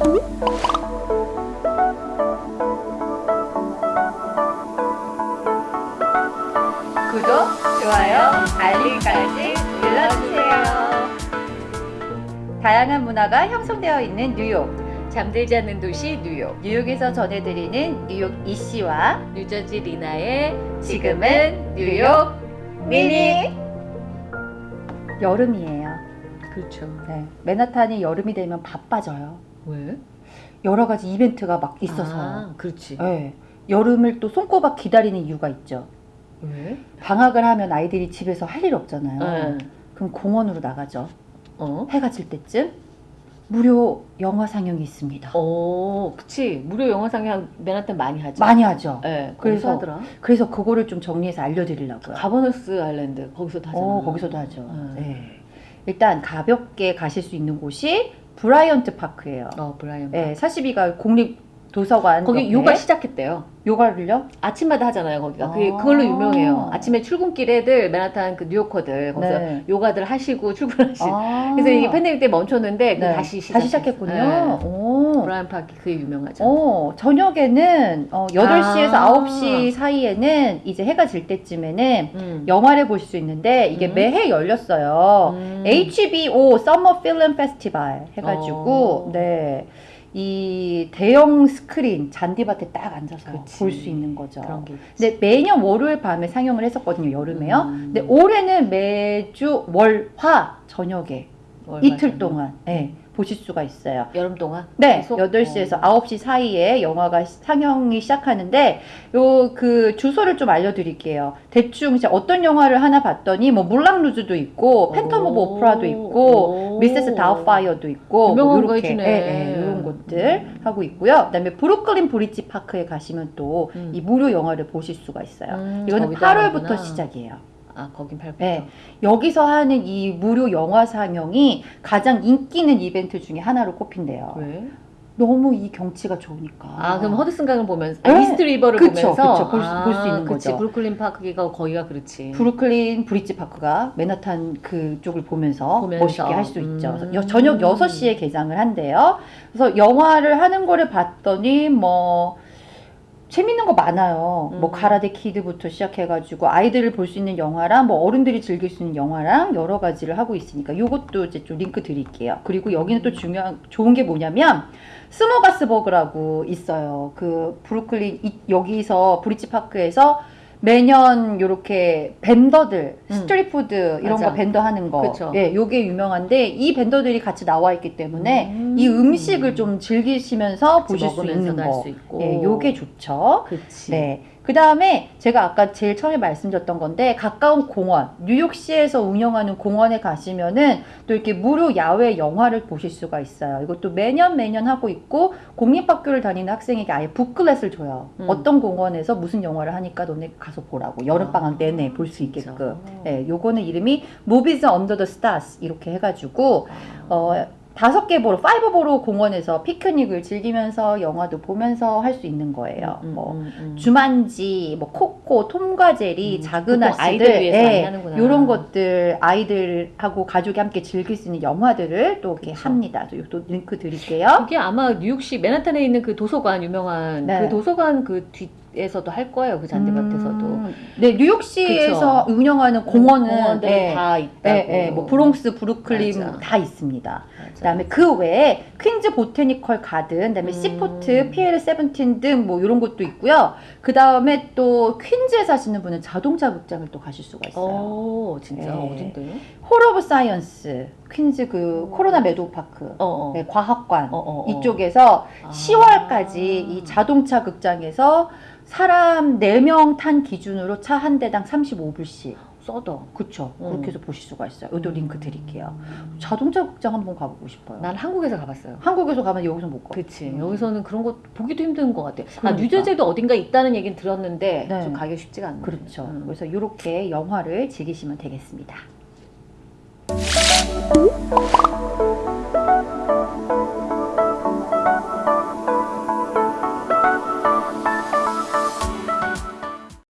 구독, 좋아요, 알림까지 눌러주세요. 다양한 문화가 형성되어 있는 뉴욕. 잠들지 않는 도시 뉴욕 뉴욕에서 전해드리는 뉴욕 이씨와 뉴저지 리나의 지금은 뉴욕 미니 여름이에요. 그렇죠 네, 맨하탄이 여름이 되면 바빠져요. 왜? 여러 가지 이벤트가 막 있어서. 아, 그렇지 네, 여름을 또 손꼽아 기다리는 이유가 있죠. 왜? 방학을 하면 아이들이 집에서 할 일 없잖아요. 네. 그럼 공원으로 나가죠. 어? 해가 질 때쯤 무료 영화 상영이 있습니다. 어, 그치 무료 영화 상영 맨하탄 많이 하죠 많이 하죠. 네, 그래서 하더라 그래서 그거를 좀 정리해서 알려드리려고요. 가버너스 아일랜드 거기서도 하잖아 어, 거기서도 하죠. 음. 네. 일단 가볍게 가실 수 있는 곳이 브라이언트 파크예요. 어 브라이언 네, 42가 공립 도서관 거기 옆에. 요가 시작했대요 요가를요? 아침마다 하잖아요 거기가 그게 아. 그걸로 유명해요 아침에 출근길 애들 맨하탄 그 뉴요커들 거기서 네. 요가들 하시고 출근하시고 아. 그래서 이게 팬데믹 때 멈췄는데 그 네, 다시 시작 다시 시작했군요. 네. 오. 브라이언 파크 그게 유명하죠. 어, 저녁에는 어, 8시에서 아. 9시 사이에는 이제 해가 질 때쯤에는 음. 영화를 볼 수 있는데 이게 음. 매해 열렸어요. 음. HBO Summer Film Festival 해가지고 어. 네. 이 대형 스크린 잔디밭에 딱 앉아서. 볼 수 있는 거죠. 근데 매년 월요일 밤에 상영을 했었거든요, 여름에요. 음. 근데 올해는 매주 월 화 저녁에 월화 이틀 저녁. 동안 예, 보실 수가 있어요. 여름 동안 네, 계속? 8시에서 어. 9시 사이에 영화가 시- 상영이 시작하는데 요 그 주소를 좀 알려드릴게요. 대충 이제 어떤 영화를 하나 봤더니 뭐 물랑 루즈도 있고 Phantom of 오. Opera도 있고 오. 미세스 다우파이어도 있고 유명한 거 요렇게 해주네. 예, 예, 것들 하고 있고요. 그다음에 브루클린 브릿지 파크에 가시면 또이 음. 무료 영화를 보실 수가 있어요. 음, 이거는 거기다 8월부터 하는구나. 시작이에요. 아 거긴 8부터. 네. 여기서 하는 이 무료 영화 상영이 가장 인기 있는 이벤트 중에 하나로 꼽힌대요. 왜? 너무 이 경치가 좋으니까. 아 그럼 허드슨 강을 보면서 네. 아, 이스트 리버를 그쵸, 보면서 그쵸. 아, 볼수 있는 그치. 거죠. 브루클린 파크가 거기가 그렇지. 브루클린 브릿지 파크가 맨하탄 그쪽을 보면서, 보면서. 멋있게 할 수 있죠. 음. 여- 저녁 6시에 개장을 한대요. 그래서 영화를 하는 거를 봤더니 뭐 재밌는 거 많아요. 뭐 음. Karate Kid부터 시작해가지고 아이들을 볼 수 있는 영화랑 뭐 어른들이 즐길 수 있는 영화랑 여러 가지를 하고 있으니까 요것도 이제 좀 링크 드릴게요. 그리고 여기는 또 중요한 좋은 게 뭐냐면 Smorgasburg라고 있어요. 그 브루클린 이- 여기서 Bridge Park에서 매년 요렇게 vendor들 음. street food 이런 맞아. 거 vendor 하는 거 그쵸. 예, 요게 유명한데 이 vendor들이 같이 나와 있기 때문에 음. 이 음식을 좀 즐기시면서 보실 수 있는 거 수 있고. 예, 요게 좋죠. 그치. 네. 그 다음에 제가 아까 제일 처음에 말씀드렸던 건데 가까운 공원, 뉴욕시에서 운영하는 공원에 가시면은 또 이렇게 무료 야외 영화를 보실 수가 있어요. 이것도 매년 매년 하고 있고 공립학교를 다니는 학생에게 아예 booklet을 줘요. 음. 어떤 공원에서 무슨 영화를 하니까 너네 가서 보라고 여름방학 아, 내내 볼 수. 있게끔. 네, 요거는 이름이 Movies Under the Stars 이렇게 해가지고 아. 어, 다섯 개 borough, five borough 공원에서 피크닉을 즐기면서 영화도 보면서 할 수 있는 거예요. 음, 뭐 음, 음. 주만지, 뭐 코코, 톰과 제리, 음, 작은 아씨들, 하는구나. 이런 것들 아이들하고 가족이 함께 즐길 수 있는 영화들을 또 이렇게 그쵸. 합니다. 또 링크 드릴게요. 그게 아마 뉴욕시 맨하탄에 있는 그 도서관 유명한 네. 그 도서관 그 뒤 에서도 할 거예요 그 잔디밭에서도 음, 네, 뉴욕시에서 운영하는 공원은 예, 다 있다고. 예, 예, 뭐 브롱스, 브루클린 맞아. 다 있습니다. 맞아. 그다음에 그 외에 퀸즈 Botanical Garden, 그다음에 음. Seaport, Pier Seventeen 등 뭐 이런 것도 있고요. 그다음에 또 퀸즈에 사시는 분은 자동차 극장을 또 가실 수가 있어요. 오 진짜 예. 어딘데? Hall of Science, 퀸즈 그 음. Corona Meadow Park, 어, 어. 네, 과학관 어, 어, 어. 이쪽에서 아. 10월까지 이 자동차 극장에서 사람 4명 탄 기준으로 차 한 대당 35불씩. 써다. 그쵸. 음. 그렇게 해서 보실 수가 있어요. 이도 링크 드릴게요. 자동차 극장 한번 가보고 싶어요. 난 한국에서 가봤어요. 한국에서 가면 여기서 못 가. 그치. 음. 여기서는 그런 거 보기도 힘든 것 같아. 아, 그러니까. 뉴저지에도 어딘가 있다는 얘기는 들었는데 네. 좀 가기 쉽지가 않네. 그렇죠. 음. 그래서 이렇게 영화를 즐기시면 되겠습니다. Música